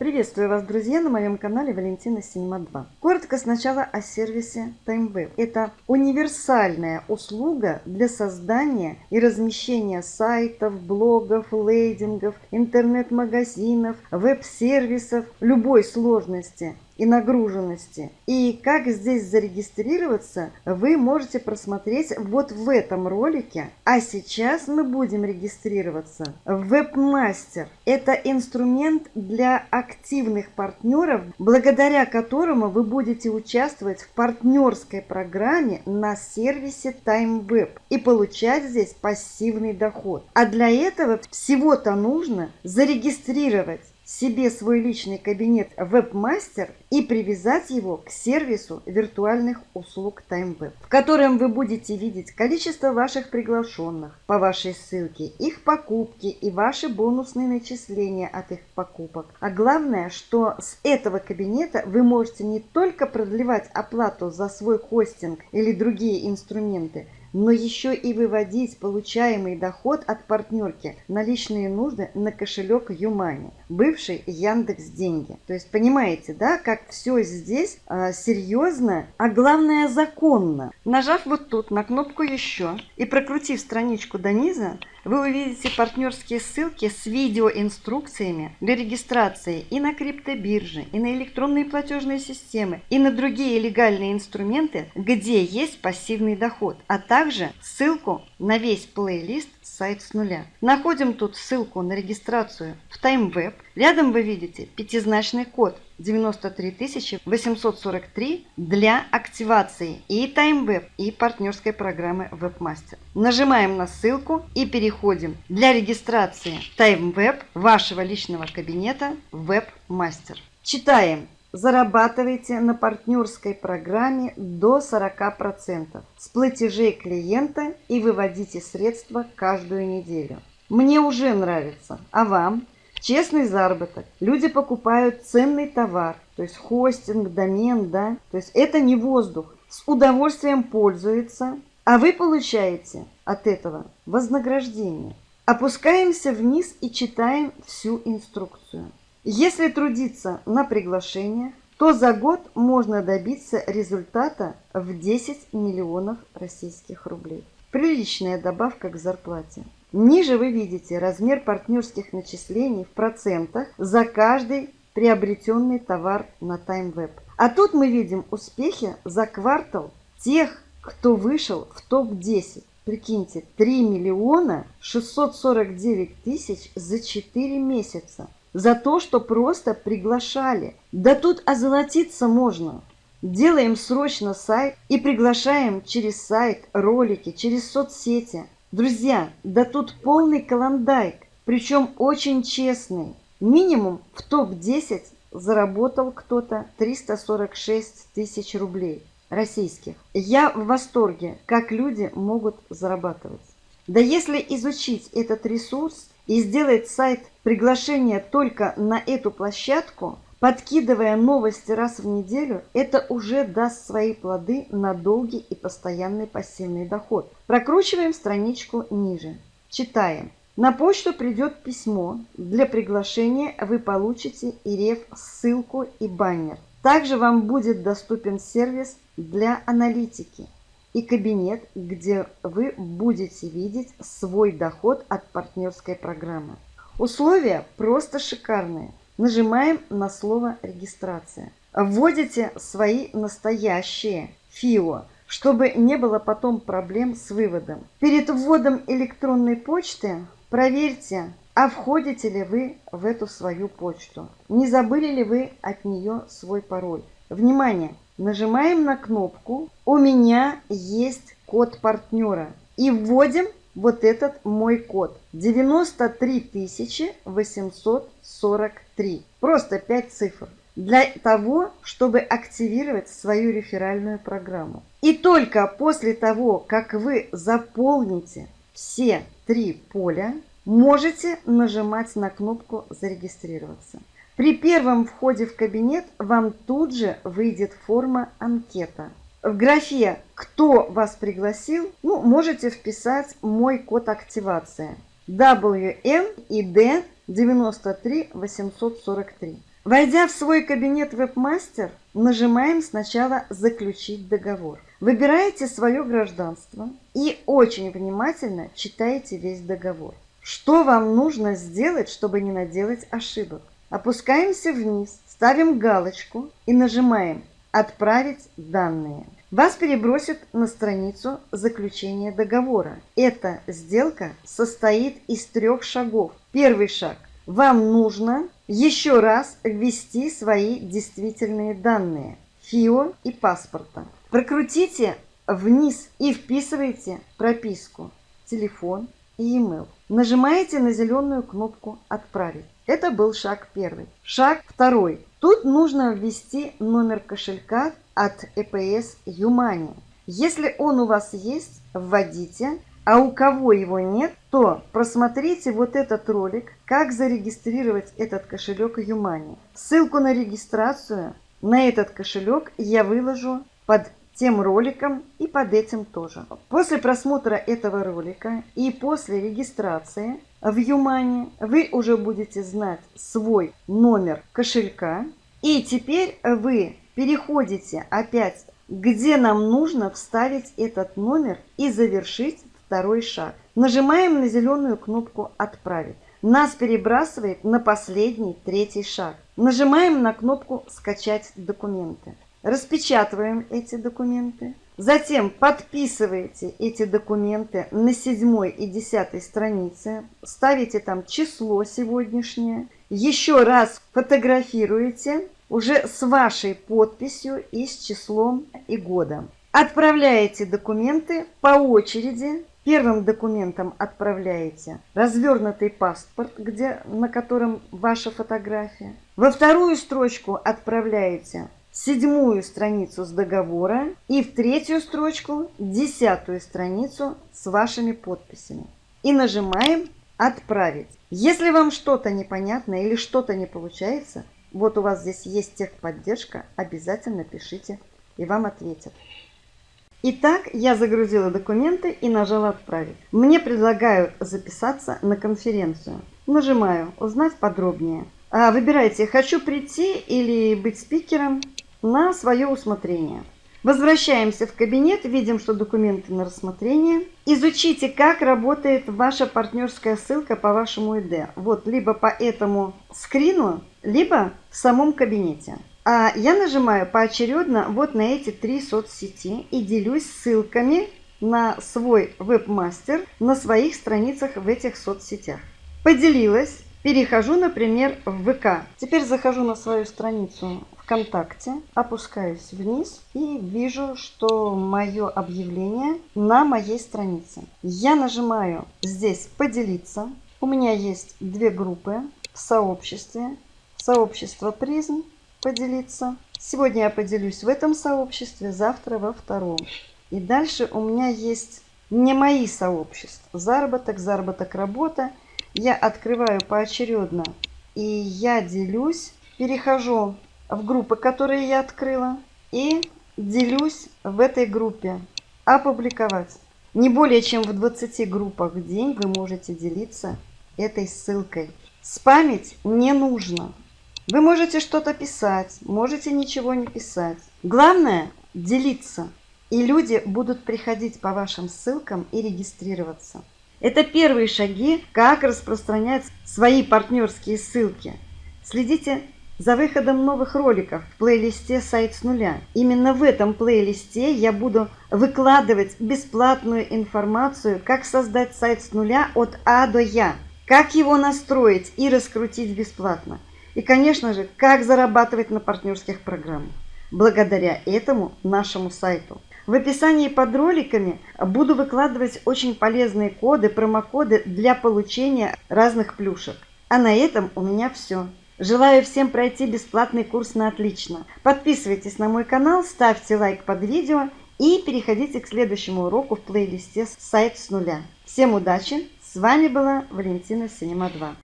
Приветствую вас, друзья, на моем канале Валентина Синема 2. Коротко сначала о сервисе TimeWeb. Это универсальная услуга для создания и размещения сайтов, блогов, лейдингов, интернет-магазинов, веб-сервисов любой сложности и нагруженности. И как здесь зарегистрироваться, вы можете просмотреть вот в этом ролике. А сейчас мы будем регистрироваться в Webmaster. Это инструмент для активных партнеров, благодаря которому вы будете участвовать в партнерской программе на сервисе TimeWeb и получать здесь пассивный доход. А для этого всего-то нужно зарегистрировать себе свой личный кабинет Webmaster и привязать его к сервису виртуальных услуг TimeWeb, в котором вы будете видеть количество ваших приглашенных по вашей ссылке, их покупки и ваши бонусные начисления от их покупок. А главное, что с этого кабинета вы можете не только продлевать оплату за свой хостинг или другие инструменты, но еще и выводить получаемый доход от партнерки на личные нужды на кошелек Юмани, бывший Яндекс Деньги. То есть понимаете, да, как все здесь а, серьезно, а главное законно. Нажав вот тут на кнопку «Еще» и прокрутив страничку до низа, вы увидите партнерские ссылки с видеоинструкциями для регистрации и на криптобирже, и на электронные платежные системы, и на другие легальные инструменты, где есть пассивный доход, а также ссылку на весь плейлист сайт с нуля. Находим тут ссылку на регистрацию в TimeWeb. Рядом вы видите пятизначный код 93 843 для активации и TimeWeb, и партнерской программы WebMaster. Нажимаем на ссылку и переходим для регистрации TimeWeb вашего личного кабинета WebMaster. Читаем зарабатывайте на партнерской программе до 40% с платежей клиента и выводите средства каждую неделю. Мне уже нравится, а вам? Честный заработок. Люди покупают ценный товар, то есть хостинг, домен, да. То есть это не воздух. С удовольствием пользуются, а вы получаете от этого вознаграждение. Опускаемся вниз и читаем всю инструкцию. Если трудиться на приглашение, то за год можно добиться результата в 10 миллионов российских рублей. Приличная добавка к зарплате. Ниже вы видите размер партнерских начислений в процентах за каждый приобретенный товар на TimeWeb. А тут мы видим успехи за квартал тех, кто вышел в топ-10. Прикиньте, 3 миллиона 649 тысяч за 4 месяца за то, что просто приглашали. Да тут озолотиться можно. Делаем срочно сайт и приглашаем через сайт, ролики, через соцсети. Друзья, да тут полный каландайк, причем очень честный. Минимум в топ-10 заработал кто-то 346 тысяч рублей российских. Я в восторге, как люди могут зарабатывать. Да если изучить этот ресурс, и сделать сайт приглашения только на эту площадку, подкидывая новости раз в неделю, это уже даст свои плоды на долгий и постоянный пассивный доход. Прокручиваем страничку ниже. Читаем. На почту придет письмо. Для приглашения вы получите и реф ссылку и баннер. Также вам будет доступен сервис для аналитики и кабинет, где вы будете видеть свой доход от партнерской программы. Условия просто шикарные. Нажимаем на слово «Регистрация». Вводите свои настоящие ФИО, чтобы не было потом проблем с выводом. Перед вводом электронной почты проверьте, а входите ли вы в эту свою почту. Не забыли ли вы от нее свой пароль. Внимание! Нажимаем на кнопку «У меня есть код партнера» и вводим вот этот мой код 93 843. Просто 5 цифр. Для того, чтобы активировать свою реферальную программу. И только после того, как вы заполните все три поля, можете нажимать на кнопку «Зарегистрироваться». При первом входе в кабинет вам тут же выйдет форма анкета. В графе «Кто вас пригласил» ну, можете вписать мой код активации WM и D 93 843. Войдя в свой кабинет вебмастер, нажимаем сначала «Заключить договор». Выбираете свое гражданство и очень внимательно читаете весь договор. Что вам нужно сделать, чтобы не наделать ошибок? Опускаемся вниз, ставим галочку и нажимаем «Отправить данные». Вас перебросит на страницу заключения договора. Эта сделка состоит из трех шагов. Первый шаг. Вам нужно еще раз ввести свои действительные данные ФИО и паспорта. Прокрутите вниз и вписывайте прописку, телефон и e-mail. Нажимаете на зеленую кнопку «Отправить». Это был шаг первый. Шаг второй. Тут нужно ввести номер кошелька от EPS Юмани. Если он у вас есть, вводите, а у кого его нет, то просмотрите вот этот ролик, как зарегистрировать этот кошелек Юмани. Ссылку на регистрацию на этот кошелек я выложу под тем роликом и под этим тоже. После просмотра этого ролика и после регистрации в Юмани вы уже будете знать свой номер кошелька. И теперь вы переходите опять, где нам нужно вставить этот номер и завершить второй шаг. Нажимаем на зеленую кнопку «Отправить». Нас перебрасывает на последний, третий шаг. Нажимаем на кнопку «Скачать документы». Распечатываем эти документы. Затем подписываете эти документы на седьмой и десятой странице. Ставите там число сегодняшнее. Еще раз фотографируете уже с вашей подписью и с числом и годом. Отправляете документы по очереди Первым документом отправляете развернутый паспорт, где, на котором ваша фотография. Во вторую строчку отправляете седьмую страницу с договора и в третью строчку десятую страницу с вашими подписями. И нажимаем «Отправить». Если вам что-то непонятно или что-то не получается, вот у вас здесь есть техподдержка, обязательно пишите и вам ответят. Итак, я загрузила документы и нажала «Отправить». Мне предлагают записаться на конференцию. Нажимаю «Узнать подробнее». А, выбирайте «Хочу прийти» или «Быть спикером» на свое усмотрение. Возвращаемся в кабинет, видим, что документы на рассмотрение. Изучите, как работает ваша партнерская ссылка по вашему ID. Вот, либо по этому скрину, либо в самом кабинете. А я нажимаю поочередно вот на эти три соцсети и делюсь ссылками на свой вебмастер на своих страницах в этих соцсетях. Поделилась, перехожу, например, в ВК. Теперь захожу на свою страницу ВКонтакте, опускаюсь вниз и вижу, что мое объявление на моей странице. Я нажимаю здесь «Поделиться». У меня есть две группы в сообществе. Сообщество «Призм» поделиться. Сегодня я поделюсь в этом сообществе, завтра во втором. И дальше у меня есть не мои сообщества. Заработок, заработок, работа. Я открываю поочередно. И я делюсь, перехожу в группы, которые я открыла. И делюсь в этой группе. Опубликовать. Не более чем в 20 группах в день вы можете делиться этой ссылкой. Спамить не нужно. Вы можете что-то писать, можете ничего не писать. Главное – делиться. И люди будут приходить по вашим ссылкам и регистрироваться. Это первые шаги, как распространять свои партнерские ссылки. Следите за выходом новых роликов в плейлисте «Сайт с нуля». Именно в этом плейлисте я буду выкладывать бесплатную информацию, как создать сайт с нуля от А до Я, как его настроить и раскрутить бесплатно – и, конечно же, как зарабатывать на партнерских программах. Благодаря этому нашему сайту. В описании под роликами буду выкладывать очень полезные коды, промокоды для получения разных плюшек. А на этом у меня все. Желаю всем пройти бесплатный курс на отлично. Подписывайтесь на мой канал, ставьте лайк под видео и переходите к следующему уроку в плейлисте «Сайт с нуля». Всем удачи! С вами была Валентина Синема 2.